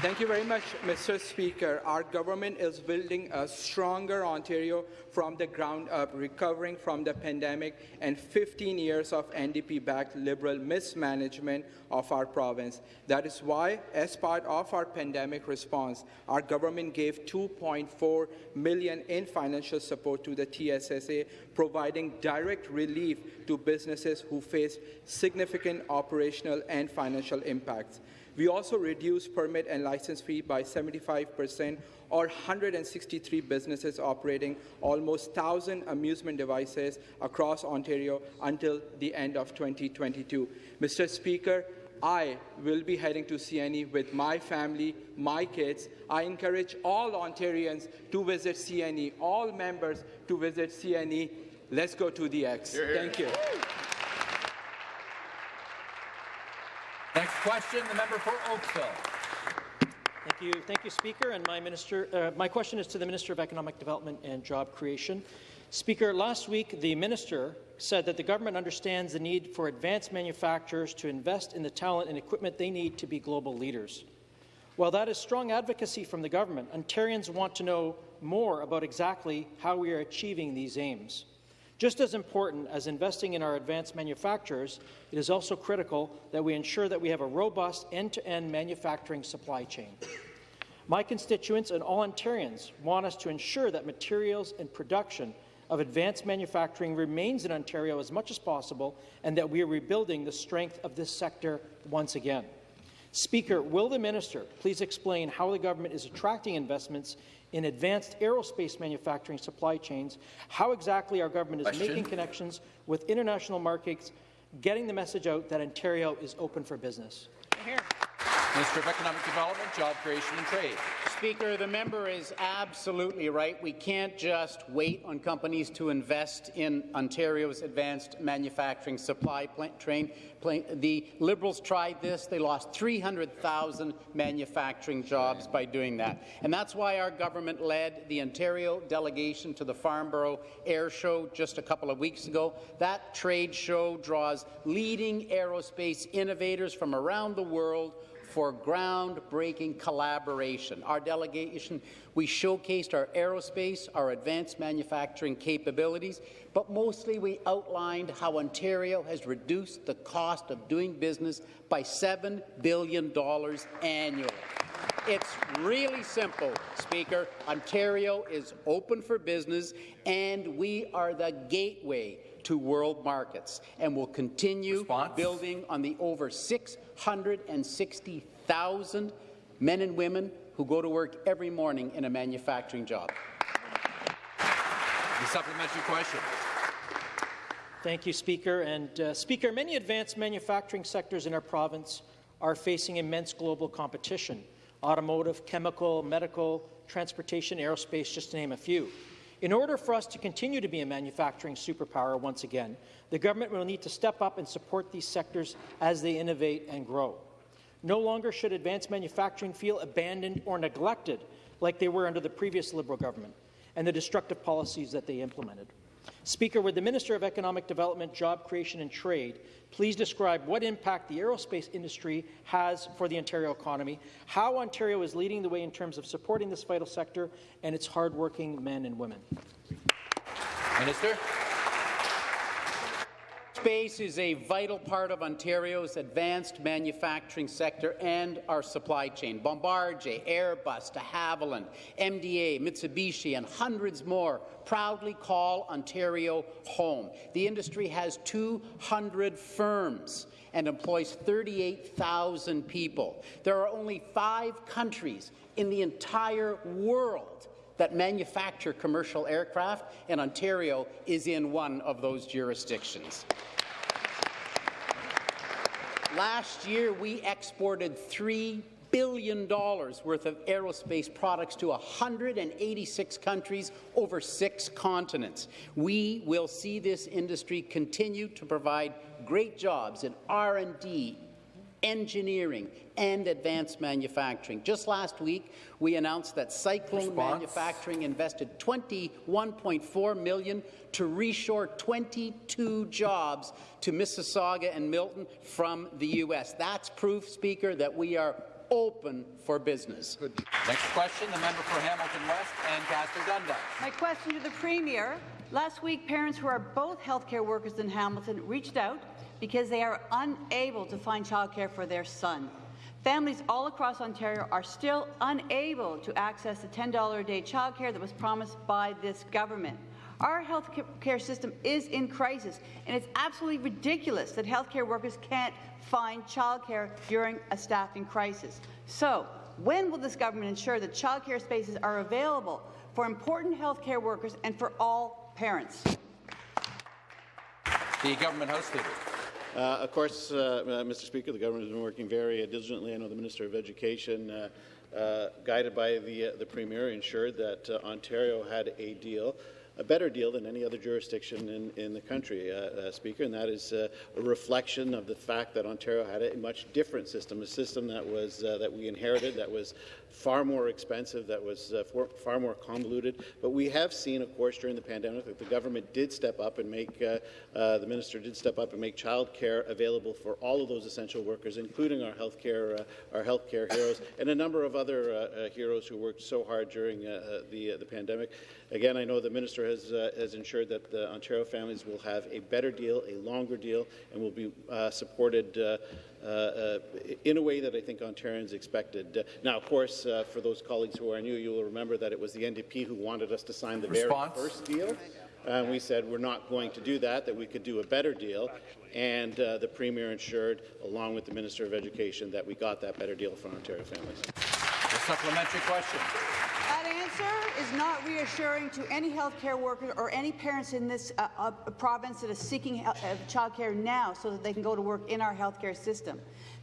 Thank you very much, Mr. Speaker. Our government is building a stronger Ontario from the ground up, recovering from the pandemic and 15 years of NDP-backed Liberal mismanagement of our province. That is why, as part of our pandemic response, our government gave 2.4 million in financial support to the TSSA, providing direct relief to businesses who face significant operational and financial impacts. We also reduced permit and license fee by 75% or 163 businesses operating almost 1,000 amusement devices across Ontario until the end of 2022. Mr. Speaker, I will be heading to CNE with my family, my kids. I encourage all Ontarians to visit CNE, all members to visit CNE Let's go to the X. Thank you. Next question, the member for Oakville. Thank you, thank you, Speaker. And my minister, uh, my question is to the Minister of Economic Development and Job Creation. Speaker, last week the minister said that the government understands the need for advanced manufacturers to invest in the talent and equipment they need to be global leaders. While that is strong advocacy from the government, Ontarians want to know more about exactly how we are achieving these aims. Just as important as investing in our advanced manufacturers, it is also critical that we ensure that we have a robust end-to-end manufacturing supply chain. My constituents and all Ontarians want us to ensure that materials and production of advanced manufacturing remains in Ontario as much as possible and that we are rebuilding the strength of this sector once again. Speaker, will the minister please explain how the government is attracting investments in advanced aerospace manufacturing supply chains, how exactly our government is Question. making connections with international markets, getting the message out that Ontario is open for business. Minister of Economic Development, Job Creation and Trade. Speaker, the member is absolutely right. We can't just wait on companies to invest in Ontario's advanced manufacturing supply train. The Liberals tried this. They lost 300,000 manufacturing jobs by doing that. And that's why our government led the Ontario delegation to the Farnborough Air Show just a couple of weeks ago. That trade show draws leading aerospace innovators from around the world for groundbreaking collaboration. Our delegation, we showcased our aerospace, our advanced manufacturing capabilities, but mostly we outlined how Ontario has reduced the cost of doing business by $7 billion annually. It's really simple, Speaker. Ontario is open for business, and we are the gateway to world markets, and will continue building on the over 660,000 men and women who go to work every morning in a manufacturing job. The supplementary question. Thank you, Speaker. And uh, Speaker, many advanced manufacturing sectors in our province are facing immense global competition. Automotive, chemical, medical, transportation, aerospace, just to name a few. In order for us to continue to be a manufacturing superpower once again, the government will need to step up and support these sectors as they innovate and grow. No longer should advanced manufacturing feel abandoned or neglected like they were under the previous Liberal government and the destructive policies that they implemented. Speaker, would the Minister of Economic Development, Job Creation and Trade please describe what impact the aerospace industry has for the Ontario economy, how Ontario is leading the way in terms of supporting this vital sector and its hardworking men and women? Minister. Space is a vital part of Ontario's advanced manufacturing sector and our supply chain. Bombardier, Airbus, de Havilland, MDA, Mitsubishi, and hundreds more proudly call Ontario home. The industry has 200 firms and employs 38,000 people. There are only five countries in the entire world that manufacture commercial aircraft, and Ontario is in one of those jurisdictions. Last year, we exported $3 billion worth of aerospace products to 186 countries over six continents. We will see this industry continue to provide great jobs in R&D, engineering, and advanced manufacturing. Just last week, we announced that Cyclone Response. Manufacturing invested 21.4 million to reshore 22 jobs to Mississauga and Milton from the U.S. That's proof, Speaker, that we are open for business. Next question, the member for Hamilton West Ancaster Dundas. My question to the Premier. Last week, parents who are both healthcare workers in Hamilton reached out because they are unable to find childcare for their son. Families all across Ontario are still unable to access the $10 a day childcare that was promised by this government. Our health care system is in crisis, and it's absolutely ridiculous that healthcare workers can't find childcare during a staffing crisis. So, when will this government ensure that childcare spaces are available for important healthcare workers and for all parents? The Government House Leader. Uh, of course, uh, uh, Mr. Speaker, the government has been working very diligently. I know the Minister of Education, uh, uh, guided by the, the Premier, ensured that Ontario had a deal a better deal than any other jurisdiction in, in the country, uh, uh, Speaker, and that is uh, a reflection of the fact that Ontario had a much different system, a system that was that we inherited, that was far more expensive, that was uh, for, far more convoluted. But we have seen, of course, during the pandemic, that the government did step up and make uh, uh, the minister did step up and make childcare available for all of those essential workers, including our healthcare uh, our healthcare heroes and a number of other uh, uh, heroes who worked so hard during the the pandemic. Again, I know the minister has has ensured that the Ontario families will have a better deal, a longer deal, and will be supported in a way that I think Ontarians expected. Uh, now, of course, for those colleagues who are new, you will remember that it was the NDP who wanted us to sign the Response. very first deal. And we said we're not going to do that, that we could do a better deal. And uh, the Premier ensured, along with the Minister of Education, that we got that better deal for Ontario families. A supplementary question. That answer is not reassuring to any healthcare worker or any parents in this uh, uh, province seeking uh, childcare now so that they can go to work in our healthcare system.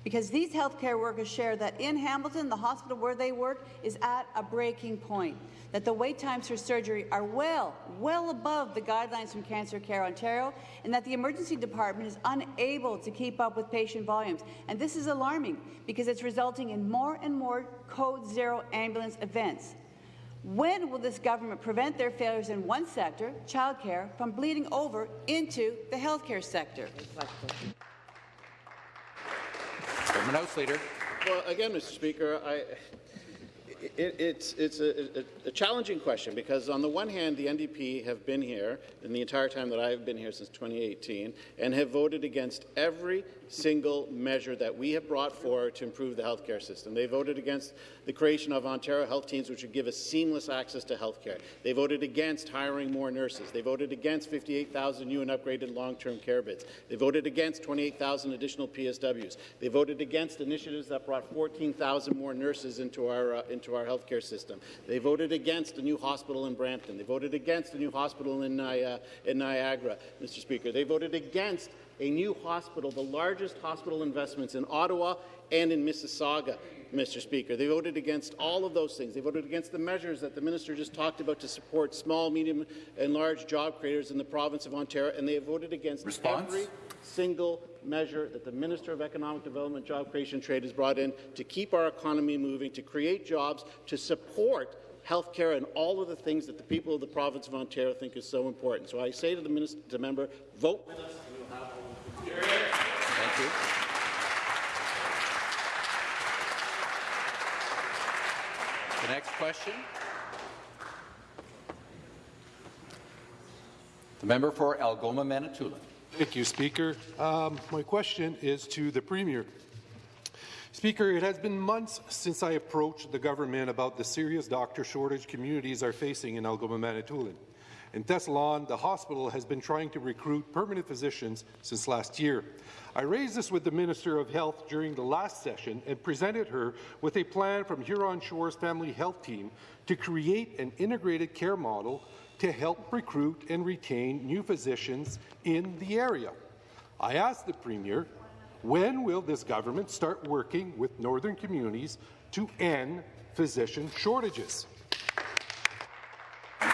Because these healthcare workers share that in Hamilton, the hospital where they work is at a breaking point, that the wait times for surgery are well, well above the guidelines from Cancer Care Ontario, and that the emergency department is unable to keep up with patient volumes. And this is alarming because it's resulting in more and more Code Zero ambulance events. When will this government prevent their failures in one sector, childcare, from bleeding over into the healthcare sector? Government House Leader. Well, again, Mr. Speaker, I, it, it's, it's a, a, a, challenging question because, on the one hand, the NDP have been here in the entire time that I've been here since 2018 and have voted against every single measure that we have brought forward to improve the healthcare system. They voted against the creation of Ontario Health Teams, which would give us seamless access to healthcare. They voted against hiring more nurses. They voted against 58,000 new and upgraded long-term care beds. They voted against 28,000 additional PSWs. They voted against initiatives that brought 14,000 more nurses into our uh, into our healthcare system. They voted against a new hospital in Brampton. They voted against a new hospital in, uh, in Niagara, Mr. Speaker. They voted against a new hospital, the largest hospital investments in Ottawa and in Mississauga. Mr. Speaker. They voted against all of those things. They voted against the measures that the minister just talked about to support small, medium, and large job creators in the province of Ontario, and they voted against Response? every single measure that the Minister of Economic Development, Job Creation, Trade has brought in to keep our economy moving, to create jobs, to support health care and all of the things that the people of the province of Ontario think is so important. So I say to the, minister, to the member, vote with us. Thank you. The next question. The member for Algoma, Manitoulin. Thank you, Speaker. Um, my question is to the Premier. Speaker, it has been months since I approached the government about the serious doctor shortage communities are facing in Algoma, Manitoulin. In Thessalon, the hospital has been trying to recruit permanent physicians since last year. I raised this with the Minister of Health during the last session and presented her with a plan from Huron Shores Family Health Team to create an integrated care model to help recruit and retain new physicians in the area. I asked the Premier, when will this government start working with northern communities to end physician shortages?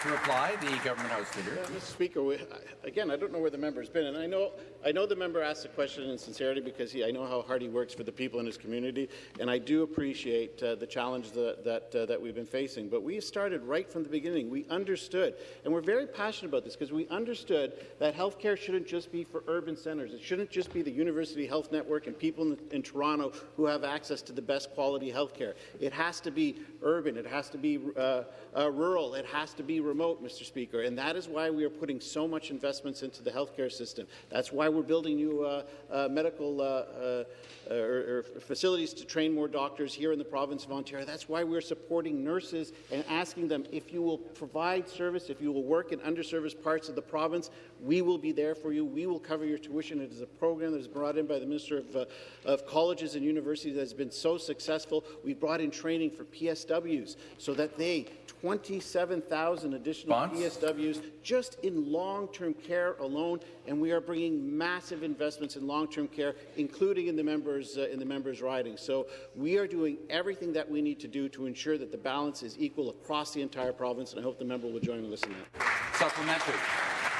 To reply, the government house leader. Uh, Mr. Speaker, we, again, I don't know where the member has been, and I know I know the member asked the question in sincerity because he, I know how hard he works for the people in his community, and I do appreciate uh, the challenge that that, uh, that we've been facing. But we started right from the beginning. We understood, and we're very passionate about this because we understood that healthcare shouldn't just be for urban centres. It shouldn't just be the University Health Network and people in, in Toronto who have access to the best quality healthcare. It has to be urban. It has to be uh, uh rural. It has to be remote, Mr. Speaker, and that is why we are putting so much investments into the healthcare system. That's why we're building new uh, uh, medical uh, uh, or, or facilities to train more doctors here in the province of Ontario. That's why we're supporting nurses and asking them if you will provide service, if you will work in underserviced parts of the province, we will be there for you. We will cover your tuition. It is a program that is brought in by the Minister of, uh, of Colleges and Universities that has been so successful. We brought in training for PSWs so that they 27,000 additional PSWs just in long-term care alone, and we are bringing massive investments in long-term care, including in the members uh, in the members' riding. So we are doing everything that we need to do to ensure that the balance is equal across the entire province, and I hope the member will join me in that. Supplementary.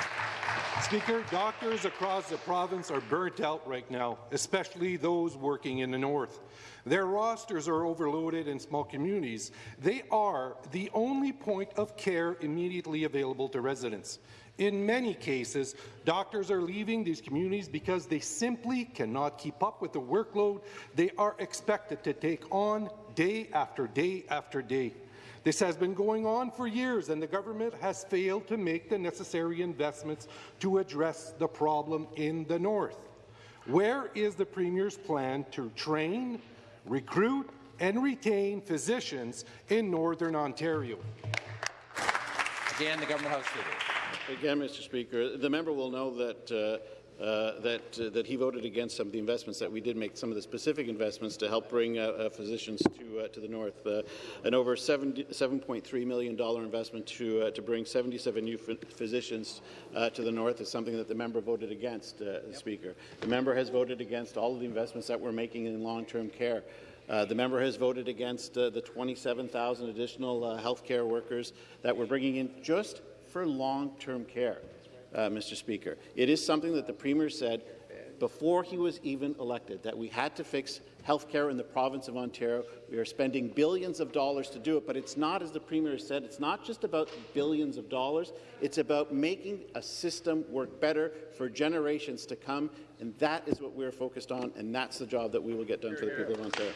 Speaker, doctors across the province are burnt out right now, especially those working in the north. Their rosters are overloaded in small communities. They are the only point of care immediately available to residents. In many cases, doctors are leaving these communities because they simply cannot keep up with the workload they are expected to take on day after day after day. This has been going on for years, and the government has failed to make the necessary investments to address the problem in the north. Where is the Premier's plan to train, recruit, and retain physicians in Northern Ontario? Again, the Government House Leader. Again, Mr. Speaker, the member will know that uh, uh, that uh, that he voted against some of the investments that we did make, some of the specific investments to help bring uh, uh, physicians to uh, to the north. an over $7.3 million investment to to bring 77 new physicians to the north is something that the member voted against, yep. Speaker. The member has voted against all of the investments that we're making in long-term care. Uh, the member has voted against uh, the 27,000 additional uh, health care workers that we're bringing in just for long-term care uh, Mr. Speaker. It is something that the Premier said before he was even elected, that we had to fix health care in the province of Ontario. We are spending billions of dollars to do it, but it's not, as the Premier said, it's not just about billions of dollars. It's about making a system work better for generations to come, and that is what we're focused on, and that's the job that we will get done for the people of Ontario.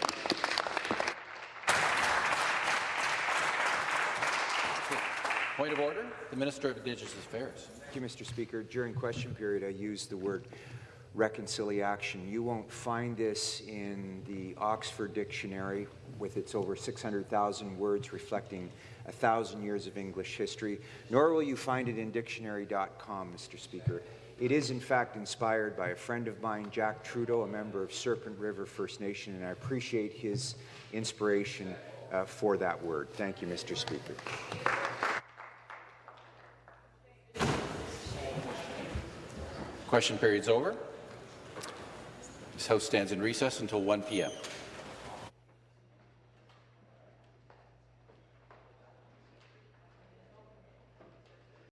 Point of order. The Minister of Indigenous Affairs. You, Mr. Speaker. During question period, I used the word reconciliaction. You won't find this in the Oxford Dictionary with its over 600,000 words reflecting a thousand years of English history, nor will you find it in dictionary.com, Mr. Speaker. It is, in fact, inspired by a friend of mine, Jack Trudeau, a member of Serpent River First Nation, and I appreciate his inspiration uh, for that word. Thank you, Mr. Speaker. Question period's over. This House stands in recess until 1 p.m.